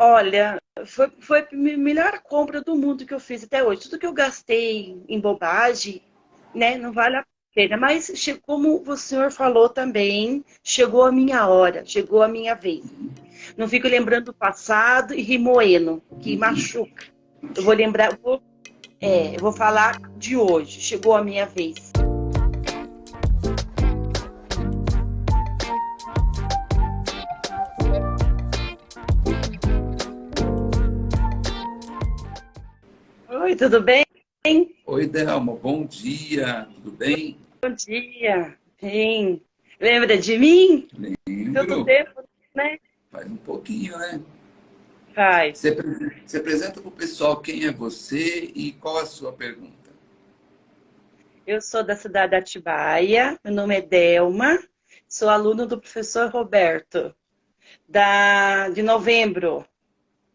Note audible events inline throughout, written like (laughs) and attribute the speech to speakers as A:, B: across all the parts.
A: Olha, foi, foi a melhor compra do mundo que eu fiz até hoje. Tudo que eu gastei em bobagem, né, não vale a pena. Mas, como o senhor falou também, chegou a minha hora, chegou a minha vez. Não fico lembrando do passado e rimoendo, que machuca. Eu vou lembrar, vou, é, eu vou falar de hoje. Chegou a minha vez. Oi, tudo bem?
B: Oi, Delma, bom dia, tudo bem?
A: Bom dia, bem. Lembra de mim?
B: Lembro.
A: Tanto tempo, né?
B: Faz um pouquinho, né?
A: Faz.
B: Você, você apresenta para o pessoal quem é você e qual a sua pergunta?
A: Eu sou da cidade de Atibaia, meu nome é Delma, sou aluno do professor Roberto, da, de novembro.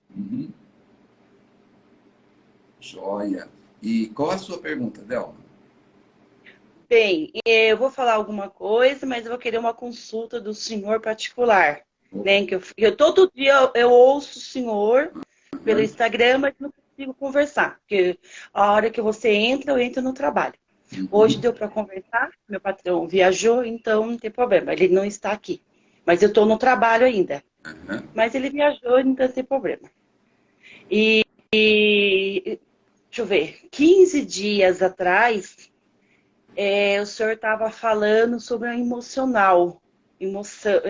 B: Uhum. Joia. E qual a sua pergunta, Delma?
A: Bem, eu vou falar alguma coisa, mas eu vou querer uma consulta do senhor particular. Né? Que eu, eu, todo dia eu, eu ouço o senhor pelo Instagram, mas não consigo conversar. Porque a hora que você entra, eu entro no trabalho. Uhum. Hoje deu para conversar, meu patrão viajou, então não tem problema, ele não está aqui. Mas eu estou no trabalho ainda. Uhum. Mas ele viajou, então não tem problema. E, e deixa eu ver, 15 dias atrás, é, o senhor estava falando sobre o emocional, emoção,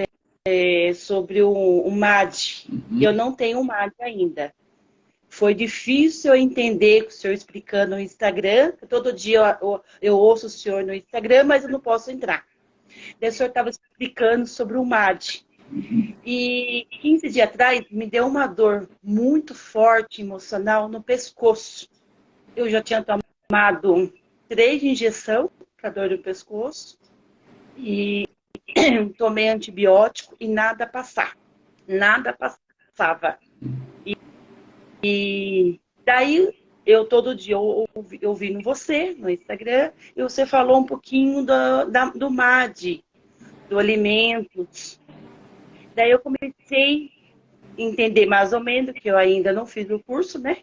A: é, sobre o, o MAD. Uhum. Eu não tenho o MAD ainda. Foi difícil eu entender o senhor explicando no Instagram. Todo dia eu, eu ouço o senhor no Instagram, mas eu não posso entrar. Daí o senhor estava explicando sobre o MAD. Uhum. E 15 dias atrás me deu uma dor muito forte, emocional, no pescoço eu já tinha tomado três injeções para dor no pescoço e (clears throat) tomei antibiótico e nada passar. Nada passava. E, e daí eu todo dia ouvi, ouvindo você no Instagram e você falou um pouquinho do, da, do MAD, do alimento. Daí eu comecei a entender mais ou menos, que eu ainda não fiz o curso, né?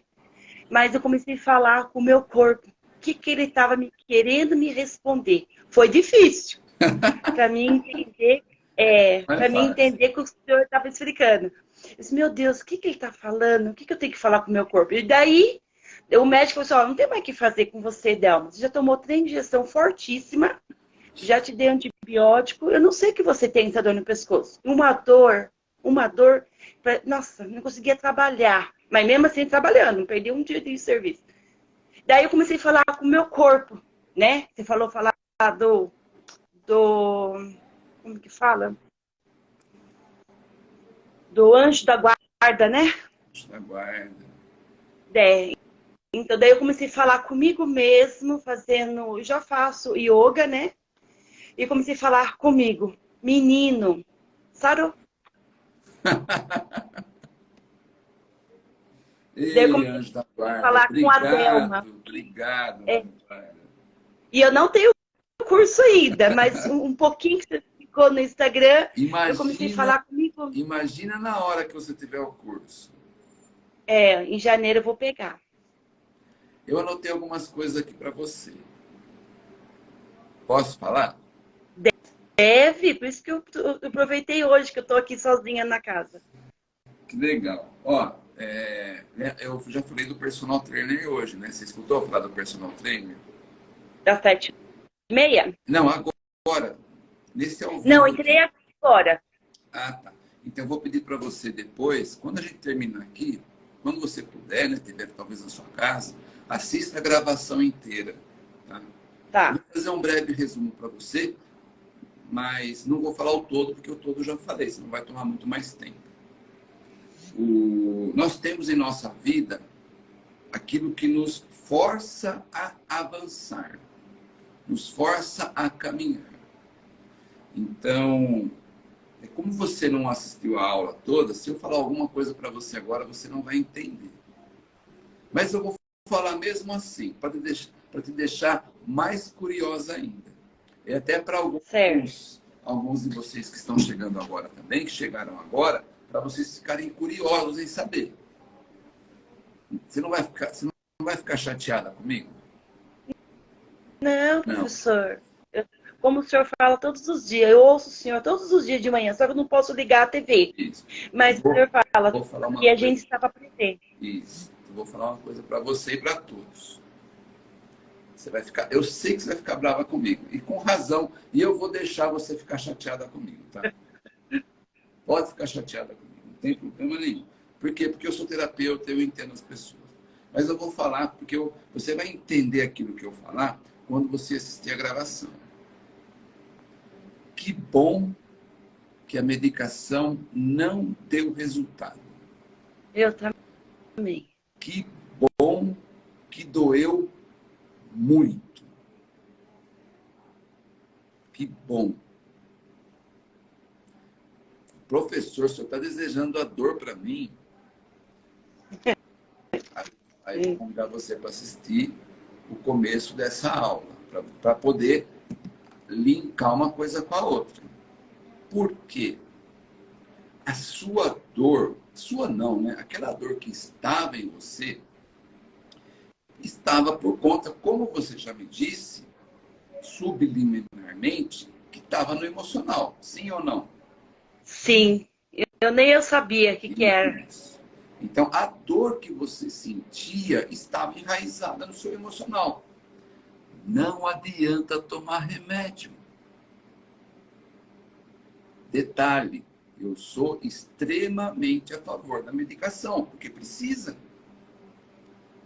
A: Mas eu comecei a falar com o meu corpo. O que, que ele estava me querendo me responder? Foi difícil (laughs) para mim entender, é, para mim entender que o senhor estava explicando. Eu disse, meu Deus, o que, que ele está falando? O que, que eu tenho que falar com o meu corpo? E daí o médico falou assim, não tem mais o que fazer com você, Delma. Você já tomou três injeção fortíssima, já te dei antibiótico, eu não sei o que você tem essa dor no pescoço. Uma dor, uma dor, pra... nossa, não conseguia trabalhar. Mas mesmo assim trabalhando, não perdi um dia de serviço. Daí eu comecei a falar com o meu corpo, né? Você falou falar do. do como que fala? Do anjo da guarda, né?
B: Anjo da guarda.
A: É. Então daí eu comecei a falar comigo mesmo, fazendo. Já faço yoga, né? E comecei a falar comigo. Menino, sarou. (laughs)
B: Ei, anjo da guarda.
A: falar
B: obrigado,
A: com a Delma.
B: Obrigado,
A: é. E eu não tenho curso ainda, mas um, pouquinho que você ficou no Instagram, imagina, eu comecei a falar comigo.
B: Imagina na hora que você tiver o curso.
A: É, em janeiro eu vou pegar.
B: Eu anotei algumas coisas aqui para você. Posso falar?
A: Deve, por isso que eu, eu aproveitei hoje que eu estou aqui sozinha na casa.
B: Que legal. Ó, é, né, eu já falei do personal trainer hoje, né? Você escutou falar do personal trainer?
A: Da sete e meia?
B: Não, agora. Nesse ao vivo.
A: Não, entrei agora.
B: Ah, tá. Então eu vou pedir para você depois, quando a gente terminar aqui, quando você puder, né, tiver talvez na sua casa, assista a gravação inteira. Tá?
A: Tá.
B: Vou fazer um breve resumo para você, mas não vou falar o todo, porque o todo já falei, senão vai tomar muito mais tempo o, nós temos em nossa vida aquilo que nos força a avançar, nos força a caminhar. Então, é como você não assistiu a aula toda, se eu falar alguma coisa para você agora, você não vai entender. Mas eu vou falar mesmo assim, para te, te deixar mais curiosa ainda. E até para alguns, alguns de vocês que estão chegando agora também, que chegaram agora, para vocês ficarem curiosos em saber. Você não vai ficar, você não vai ficar chateada comigo?
A: Não, professor. Eu, como o senhor fala todos os dias, eu ouço o senhor todos os dias de manhã, só que eu não posso ligar a TV. Isso. Mas vou, o senhor fala que a gente estava presente.
B: Isso. Eu vou falar uma coisa para você e para todos. Você vai ficar, eu sei que você vai ficar brava comigo, e com razão. E eu vou deixar você ficar chateada comigo, tá? Pode ficar chateada comigo, não tem problema nenhum. Por quê? Porque eu sou terapeuta, eu entendo as pessoas. Mas eu vou falar, porque eu, você vai entender aquilo que eu falar quando você assistir a gravação. Que bom que a medicação não deu resultado.
A: Eu também.
B: Que bom que doeu muito. Que bom. Professor, o senhor está desejando a dor para mim? Aí eu vou convidar você para assistir o começo dessa aula, para poder linkar uma coisa com a outra. Por quê? A sua dor, sua não, né? Aquela dor que estava em você, estava por conta, como você já me disse, subliminarmente, que estava no emocional. Sim ou não?
A: Sim. Eu nem eu sabia o que, que era.
B: Então, a dor que você sentia estava enraizada no seu emocional. Não adianta tomar remédio. Detalhe, eu sou extremamente a favor da medicação, porque precisa.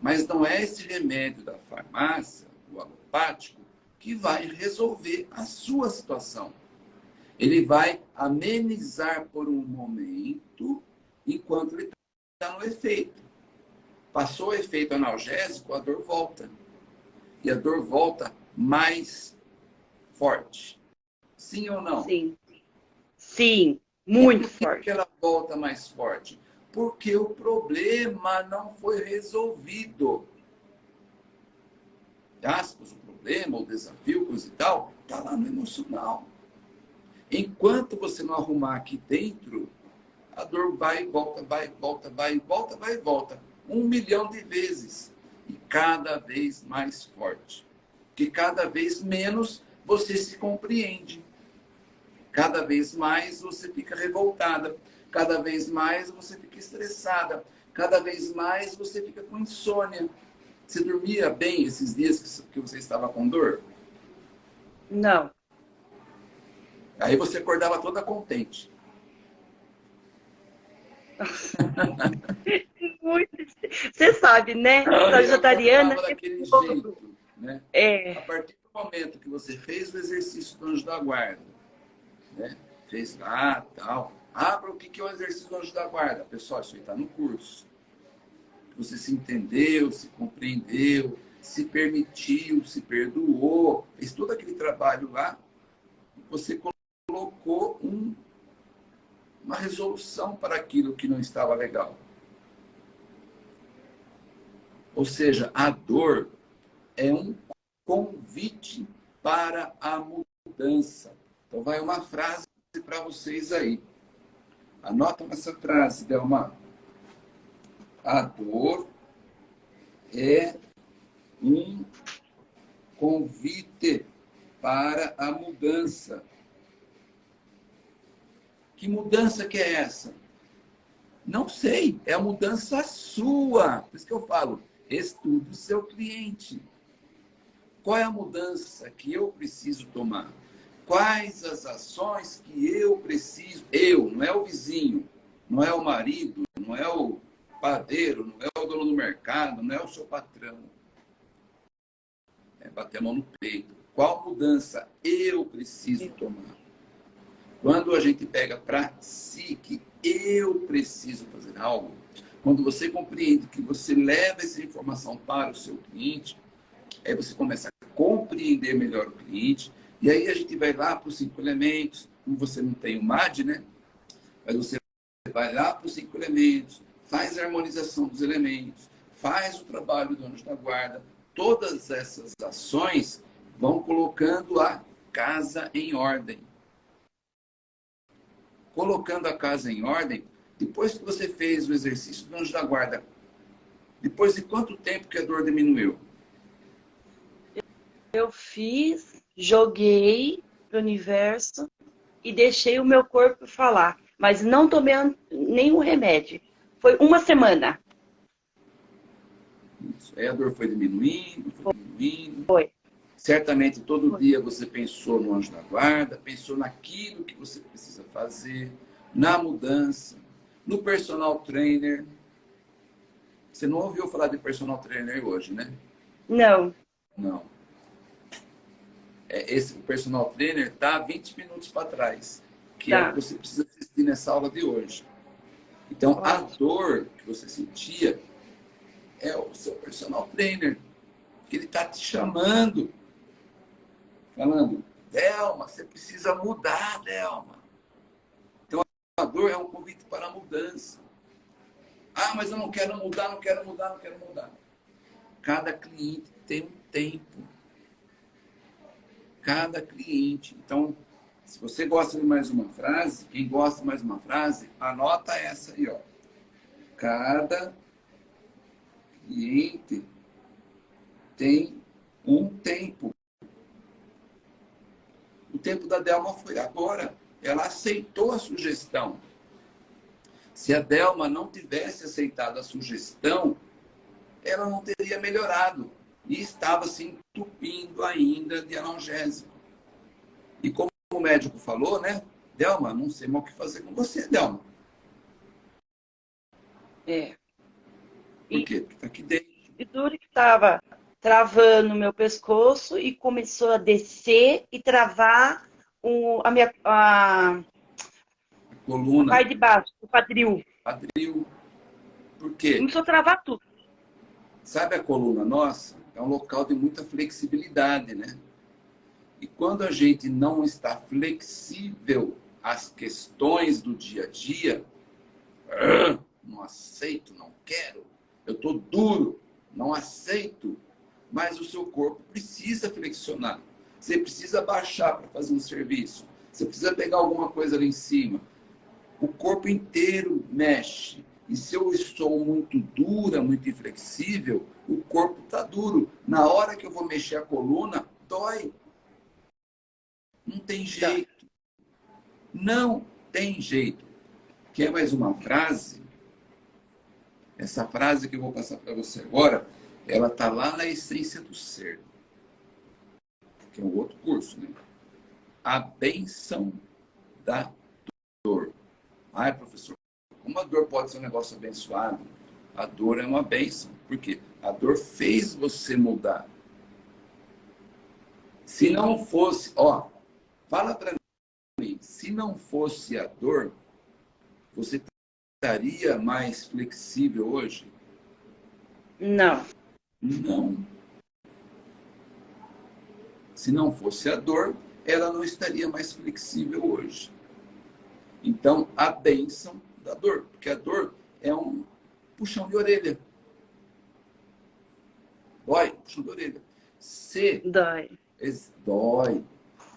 B: Mas não é esse remédio da farmácia, o alopático, que vai resolver a sua situação. Ele vai amenizar por um momento, enquanto ele está no efeito. Passou o efeito analgésico, a dor volta. E a dor volta mais forte. Sim ou não?
A: Sim. Sim, muito forte.
B: Por que ela volta mais forte? Porque o problema não foi resolvido. Aspas, o problema, o desafio, coisa e tal, está lá no emocional. Enquanto você não arrumar aqui dentro, a dor vai e volta, vai e volta, vai e volta, vai e volta. Um milhão de vezes. E cada vez mais forte. Que cada vez menos você se compreende. Cada vez mais você fica revoltada. Cada vez mais você fica estressada. Cada vez mais você fica com insônia. Você dormia bem esses dias que você estava com dor?
A: Não.
B: Aí você acordava toda contente. (laughs)
A: Muito. Você sabe, né? Sagitariana.
B: Né?
A: É.
B: A partir do momento que você fez o exercício do anjo da guarda, né? fez lá tal. Abra o que é o exercício do anjo da guarda. Pessoal, isso aí está no curso. Você se entendeu, se compreendeu, se permitiu, se perdoou, fez todo aquele trabalho lá. Você colocou um uma resolução para aquilo que não estava legal. Ou seja, a dor é um convite para a mudança. Então, vai uma frase para vocês aí. Anotam essa frase, Delma. A dor é um convite para a mudança. Que mudança que é essa? Não sei, é a mudança sua. Por isso que eu falo, estude o seu cliente. Qual é a mudança que eu preciso tomar? Quais as ações que eu preciso? Eu, não é o vizinho, não é o marido, não é o padeiro, não é o dono do mercado, não é o seu patrão. É bater a mão no peito. Qual mudança eu preciso tomar? Quando a gente pega para si que eu preciso fazer algo, quando você compreende que você leva essa informação para o seu cliente, aí você começa a compreender melhor o cliente, e aí a gente vai lá para os cinco elementos, como você não tem o MAD, né? Mas você vai lá para os cinco elementos, faz a harmonização dos elementos, faz o trabalho do anjo da guarda, todas essas ações vão colocando a casa em ordem colocando a casa em ordem, Depois que você fez o exercício do anjo da guarda, depois de quanto tempo que a dor diminuiu?
A: Eu fiz, joguei para o universo e deixei o meu corpo falar. Mas não tomei nenhum remédio. Foi uma semana.
B: Isso. Aí a dor foi diminuindo, foi diminuindo.
A: Foi.
B: Certamente todo foi. dia você pensou no anjo da guarda, pensou naquilo que você precisa fazer, na mudança, no personal trainer. Você não ouviu falar de personal trainer hoje, né?
A: Não.
B: Não. É, esse personal trainer está 20 minutos para trás, que tá. é o que você precisa assistir nessa aula de hoje. Então, a dor que você sentia é o seu personal trainer, que ele está te chamando, falando, Delma, você precisa mudar, Delma. Então, a dor é um convite para a mudança. Ah, mas eu não quero mudar, não quero mudar, não quero mudar. Cada cliente tem um tempo. Cada cliente. Então, se você gosta de mais uma frase, quem gosta de mais uma frase, anota essa aí, ó. Cada cliente tem um tempo. O tempo da Delma foi agora. Ela aceitou a sugestão. Se a Delma não tivesse aceitado a sugestão, ela não teria melhorado. E estava se entupindo ainda de analgésico. E como o médico falou, né? Delma, não sei mais o que fazer com você, Delma.
A: É.
B: Por quê? Porque tá aqui dentro.
A: E duro que estava travando o meu pescoço e começou a descer e travar o, a minha a, a
B: coluna.
A: A parte de baixo, o quadril.
B: Quadril. Por quê?
A: Começou a travar tudo.
B: Sabe a coluna nossa? É um local de muita flexibilidade, né? E quando a gente não está flexível às questões do dia a dia, (clears throat) não aceito, não quero, eu estou duro, não aceito, mas o seu corpo precisa flexionar. Você precisa baixar para fazer um serviço. Você precisa pegar alguma coisa ali em cima. O corpo inteiro mexe. E se eu estou muito dura, muito inflexível, o corpo está duro. Na hora que eu vou mexer a coluna, dói. Não tem tá. jeito. Não tem jeito. Quer mais uma frase? Essa frase que eu vou passar para você agora, ela está lá na essência do ser. Que é um outro curso, né? A benção da dor. Ai, professor, dor pode ser um negócio abençoado? A dor é uma benção. Por quê? A dor fez você mudar. Se não fosse, ó, fala para mim, se não fosse a dor, você estaria mais flexível hoje?
A: Não.
B: Não. Se não fosse a dor, ela não estaria mais flexível hoje. Então, a bênção da dor, porque a dor é um puxão de orelha. Dói, puxão de orelha. Se
A: dói.
B: Dói.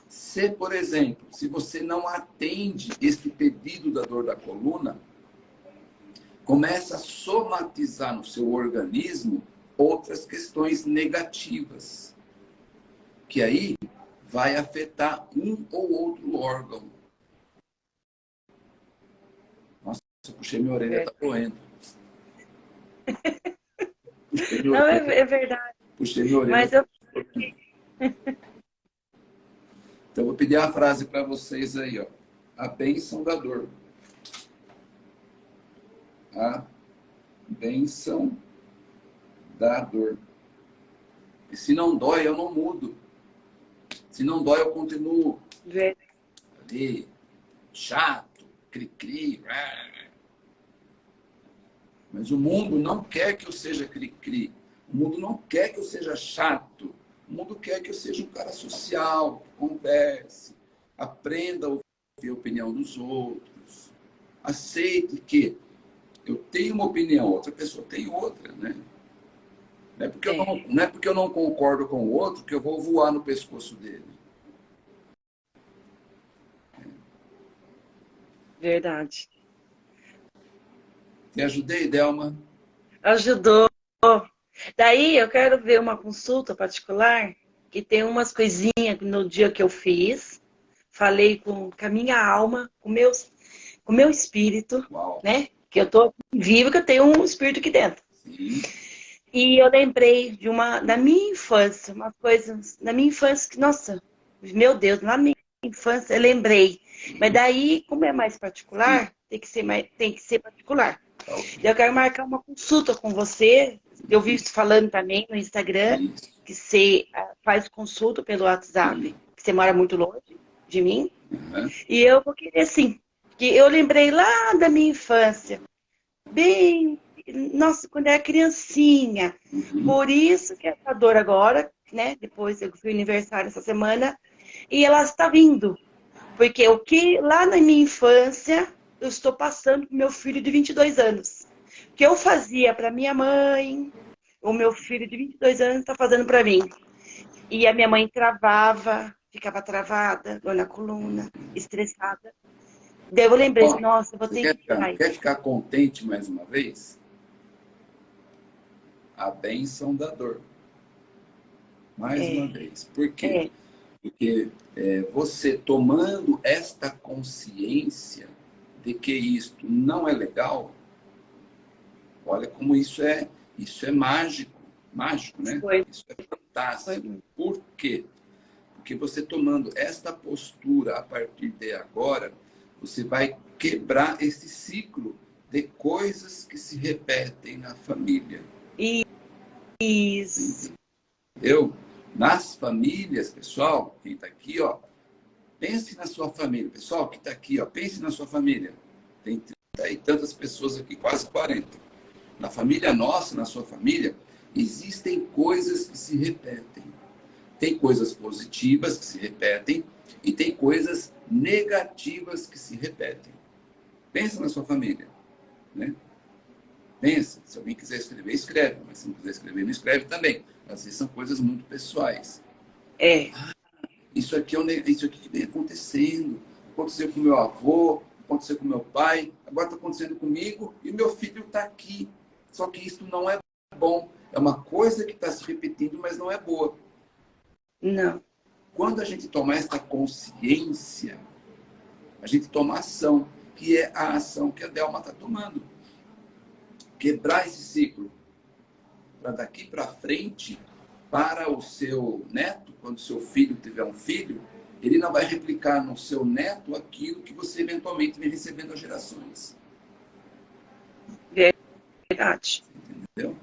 B: Se, por exemplo, se você não atende este pedido da dor da coluna, começa a somatizar no seu organismo outras questões negativas, que aí vai afetar um ou outro órgão. Nossa, eu puxei minha orelha, está doendo.
A: Não, é, é, verdade.
B: Puxei minha orelha.
A: Mas eu...
B: Então, eu vou pedir a frase para vocês aí, ó. A bênção da dor a benção da dor. E se não dói, eu não mudo. Se não dói, eu continuo
A: Vê.
B: ali, chato, cri-cri. Mas o mundo não quer que eu seja cri-cri. O mundo não quer que eu seja chato. O mundo quer que eu seja um cara social, que converse, aprenda a ouvir a opinião dos outros. Aceite que eu tenho uma opinião, outra pessoa tem outra, né? Não é, porque é. Eu não, não é porque eu não concordo com o outro que eu vou voar no pescoço dele.
A: Verdade.
B: Te ajudei, Delma?
A: Ajudou. Daí eu quero ver uma consulta particular que tem umas coisinhas no dia que eu fiz. Falei com, com a minha alma, com, meus, com o meu espírito,
B: Uau.
A: né? Que eu tô viva, que eu tenho um espírito aqui dentro.
B: Sim.
A: E eu lembrei de uma, na minha infância, uma coisa, na minha infância, que, nossa, meu Deus, na minha infância eu lembrei. Mas daí, como é mais particular, tem que ser, mais, tem que ser particular. Eu quero marcar uma consulta com você. Eu vi você falando também no Instagram que você ah, faz consulta pelo WhatsApp, que você mora muito longe de mim.
B: Uhum.
A: E eu vou querer sim. Que eu lembrei lá da minha infância. Bem, nossa, quando eu era criancinha.
B: Uhum.
A: Por isso que essa dor agora, né? Depois eu fui aniversário essa semana, e ela está vindo. Porque o que lá na minha infância eu estou passando pro meu filho de 22 anos. O que eu fazia para minha mãe, o meu filho de 22 anos está fazendo para mim. E a minha mãe travava, ficava travada, dor na coluna, estressada. Daí eu lembrei,
B: Ó,
A: nossa, vou ter
B: quer
A: que
B: ficar, quer ficar contente mais uma vez? A bênção da dor. Mais
A: É.
B: uma vez. Por quê?
A: É,
B: Porque é, você tomando esta consciência de que isto não é legal, olha como isso é, isso é mágico, mágico, né?
A: Foi.
B: Isso é fantástico.
A: foi.
B: Por quê? Porque você tomando esta postura a partir de agora, você vai quebrar esse ciclo de coisas que se repetem na família.
A: Isso.
B: Entendeu? Nas famílias, pessoal, quem está aqui, ó, pense na sua família. Pessoal que está aqui, ó, pense na sua família. Tem 30 e tantas pessoas aqui, quase 40. Na família nossa, na sua família, existem coisas que se repetem. Tem coisas positivas que se repetem e tem coisas negativas que se repetem. Pensa na sua família, né? Pensa. Se alguém quiser escrever, escreve. Mas se não quiser escrever, não escreve também. Às vezes são coisas muito pessoais.
A: É,
B: Isso aqui, é um isso aqui que vem acontecendo. Aconteceu com meu avô, aconteceu com meu pai, agora está acontecendo comigo e meu filho está aqui. Só que isso não é bom. É uma coisa que está se repetindo, mas não é boa.
A: não.
B: Quando a gente toma essa consciência, a gente toma ação, que é a ação que a Delma está tomando. Quebrar esse ciclo. Para daqui para frente, para o seu neto, quando seu filho tiver um filho, ele não vai replicar no seu neto aquilo que você eventualmente vem recebendo às gerações.
A: Verdade.
B: Entendeu?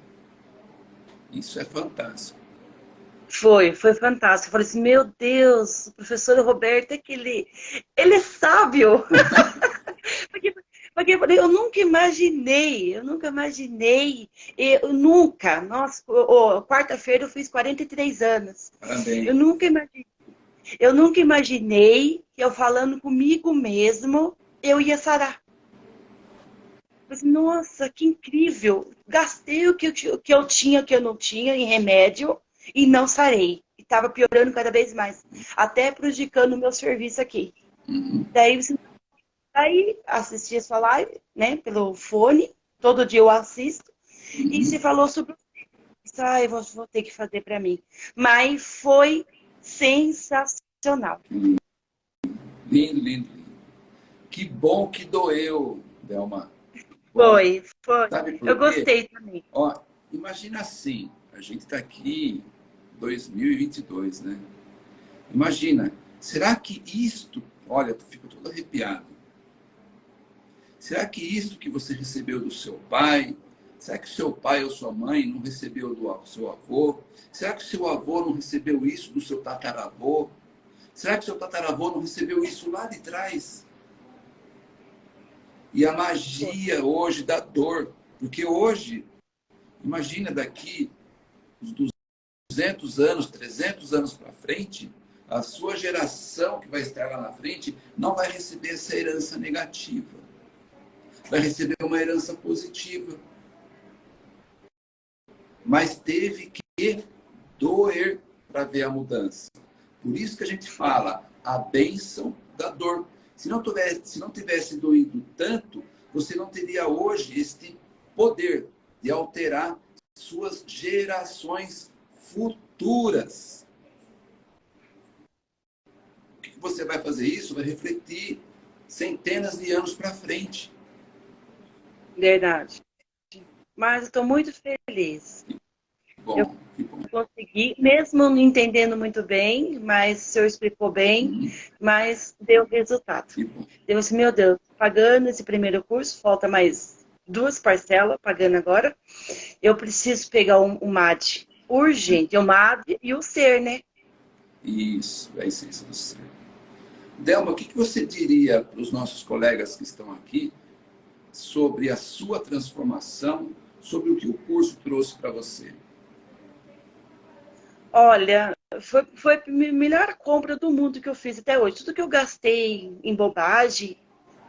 B: Isso é fantástico.
A: Foi, foi fantástico. Eu falei assim, meu Deus, o professor Roberto é que ele, ele é sábio. (laughs) porque, eu falei, eu nunca imaginei, eu nunca imaginei, eu nunca, nossa, quarta-feira eu fiz 43 anos.
B: Parabéns.
A: Eu nunca imaginei, eu nunca imaginei que eu falando comigo mesmo, eu ia sarar. Mas, nossa, que incrível! Gastei o que eu, que eu tinha, o que eu não tinha em remédio e não sarei. E estava piorando cada vez mais, até prejudicando o meu serviço aqui.
B: Uhum.
A: Daí, você- daí assisti a sua live, né, pelo fone, todo dia eu assisto, e você falou sobre o isso, ah, eu vou, vou ter que fazer para mim. Mas foi sensacional.
B: Lindo, lindo, lindo. Que bom que doeu, Delma.
A: Foi, foi. Eu gostei também.
B: Ó, imagina assim, a gente está aqui em 2022, né? Imagina, será que isto, olha, eu fico todo arrepiado. Será que isto que você recebeu do seu pai, será que seu pai ou sua mãe não recebeu do seu avô? Será que seu avô não recebeu isso do seu tataravô? Será que seu tataravô não recebeu isso lá de trás? E a magia hoje da dor, porque hoje Imagina daqui os 200 anos, 300 anos para frente, a sua geração que vai estar lá na frente não vai receber essa herança negativa. Vai receber uma herança positiva. Mas teve que doer para ver a mudança. Por isso que a gente fala a bênção da dor. Se não tivesse, se não tivesse doído tanto, você não teria hoje este poder de alterar suas gerações futuras. Você vai fazer isso? Vai refletir centenas de anos para frente.
A: Verdade. Mas estou muito feliz.
B: Bom,
A: eu consegui, mesmo não entendendo muito bem, mas o senhor explicou bem, uhum. mas deu resultado. Deu assim, meu Deus, pagando esse primeiro curso, falta mais duas parcelas, pagando agora. Eu preciso pegar um, um MAD urgente, o MAD e o SER, né?
B: Isso, é a essência do SER. Delma, o que, que você diria para os nossos colegas que estão aqui sobre a sua transformação, sobre o que o curso trouxe para você?
A: Olha, foi, foi a melhor compra do mundo que eu fiz até hoje. Tudo que eu gastei em bobagem,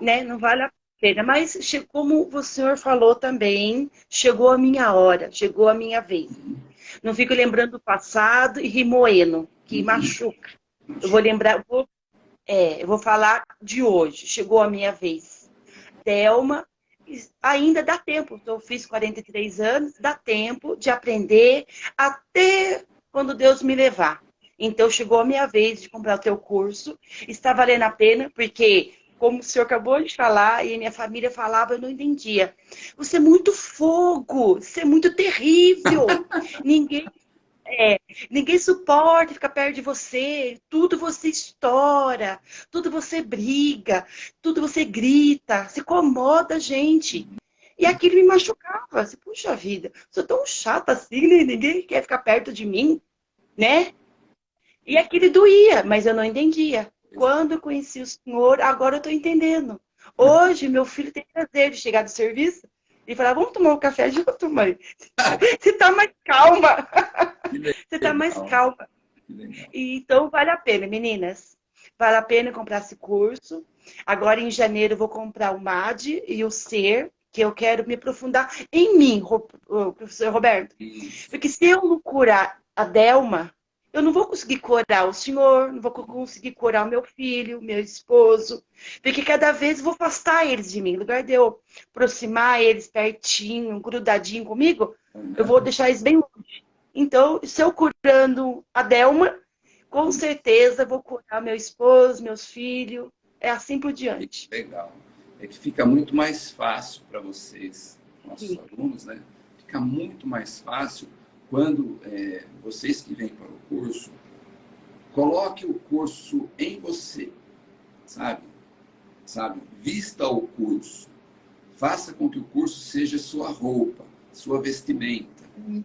A: né, não vale a pena. Mas, como o senhor falou também, chegou a minha hora, chegou a minha vez. Não fico lembrando do passado e rimoendo, que uhum. machuca. Eu vou lembrar, vou, é, eu vou falar de hoje. Chegou a minha vez. Thelma, ainda dá tempo. Eu fiz 43 anos, dá tempo de aprender até quando Deus me levar. Então chegou a minha vez de comprar o teu curso. Está valendo a pena, porque, como o senhor acabou de falar, e minha família falava, eu não entendia. Você é muito fogo, você é muito terrível. (laughs) ninguém, é, ninguém suporta ficar perto de você. Tudo você estoura, tudo você briga, tudo você grita, se incomoda a gente. E aquilo me machucava. Assim, Puxa vida, sou tão chata assim, né? ninguém quer ficar perto de mim, né? E aquilo doía, mas eu não entendia. Quando eu conheci o senhor, agora eu estou entendendo. Hoje, meu filho tem prazer de chegar do serviço e falar, vamos tomar um café junto, mãe. (laughs) Você está mais calma. (laughs) Você está mais calma. Então, vale a pena, meninas. Vale a pena comprar esse curso. Agora, em janeiro, eu vou comprar o MAD e o SER, que eu quero me aprofundar em mim, professor Roberto. Porque se eu não curar a Delma, eu não vou conseguir curar o senhor, não vou conseguir curar o meu filho, meu esposo, porque cada vez eu vou afastar eles de mim. Em lugar de eu aproximar eles pertinho, grudadinho comigo, eu vou deixar eles bem longe. Então, se eu curando a Delma, com certeza vou curar meu esposo, meus filhos, é assim por diante.
B: Legal é que fica muito mais fácil para vocês, nossos Sim. alunos, né? Fica muito mais fácil quando é, vocês que vêm para o curso, coloque o curso em você, sabe? Sabe? Vista o curso. Faça com que o curso seja sua roupa, sua vestimenta. Uhum.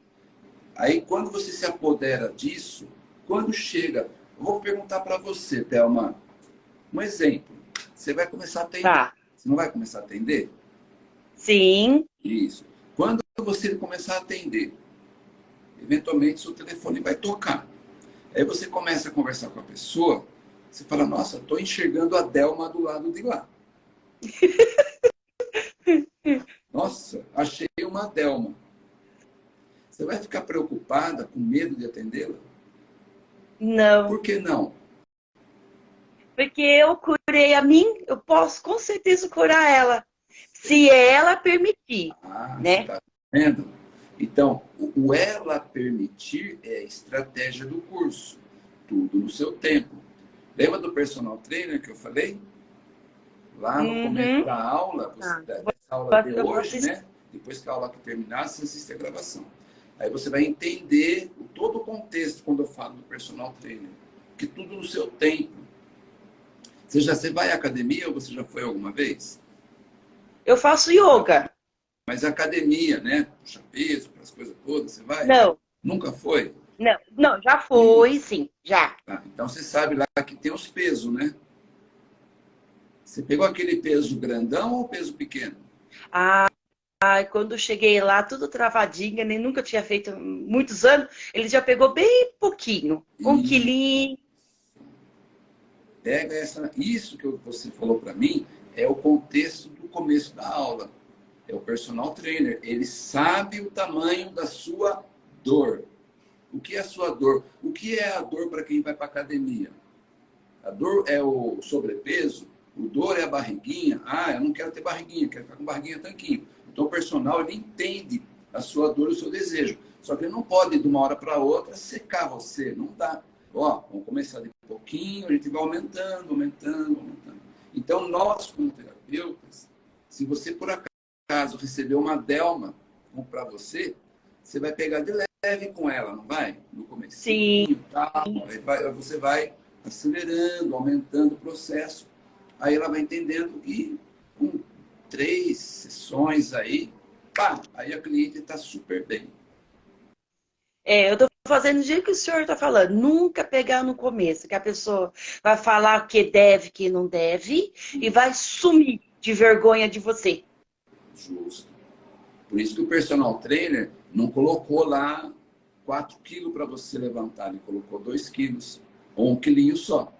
B: Aí, quando você se apodera disso, quando chega... Eu vou perguntar para você, Thelma, um exemplo. Você vai começar a ter
A: tá.
B: Você não vai começar a atender?
A: Sim.
B: Isso. Quando você começar a atender, eventualmente seu telefone vai tocar. Aí você começa a conversar com a pessoa, você fala, nossa, estou enxergando a Delma do lado de lá. (laughs) nossa, achei uma Delma. Você vai ficar preocupada, com medo de atendê-la?
A: Não.
B: Por que não?
A: Porque eu curei a mim, eu posso com certeza curar ela. Se ela permitir. Ah, né? Tá
B: vendo? Então, o ela permitir é a estratégia do curso. Tudo no seu tempo. Lembra do personal trainer que eu falei? Lá no uhum. começo da aula, você, ah, dessa aula de hoje, né? Depois que a aula que terminar, você assiste a gravação. Aí você vai entender todo o contexto quando eu falo do personal trainer. Que tudo no seu tempo. Você já você vai à academia ou você já foi alguma vez?
A: Eu faço yoga.
B: Mas academia, né? Puxa peso,
A: Não.
B: Nunca foi?
A: Não, não já foi, sim, já.
B: Tá, então você sabe lá que tem os pesos, né? Você pegou aquele peso grandão ou peso pequeno?
A: Ah, quando cheguei lá, tudo travadinho, nem nunca tinha feito muitos anos, ele já pegou bem pouquinho. Um quilinho,
B: Pega essa, isso que você falou para mim é o contexto do começo da aula. É o personal trainer. Ele sabe o tamanho da sua dor. O que é a sua dor? O que é a dor para quem vai para academia? A dor é o sobrepeso, o dor é a barriguinha. Ah, eu não quero ter barriguinha, quero ficar com barriguinha tanquinho. Então, o personal, ele entende a sua dor e o seu desejo. Só que ele não pode, de uma hora para outra, secar você. Não dá. Ó, vamos começar de pouquinho, a gente vai aumentando, aumentando, aumentando. Então, nós, como terapeutas, se você, por acaso, recebeu uma delma para você, você vai pegar de leve com ela, não vai? No começo.
A: Sim.
B: Aí vai, você vai acelerando, aumentando o processo. Aí ela vai entendendo que com três sessões aí, pá, aí a cliente está super bem.
A: É, eu estou fazendo o jeito que o senhor está falando. Nunca pegar no começo, que a pessoa vai falar que deve, que não deve, e vai sumir de vergonha de você.
B: Justo. Por isso que o personal trainer não colocou lá 4 quilos para você levantar, ele colocou 2 quilos, ou um quilinho só.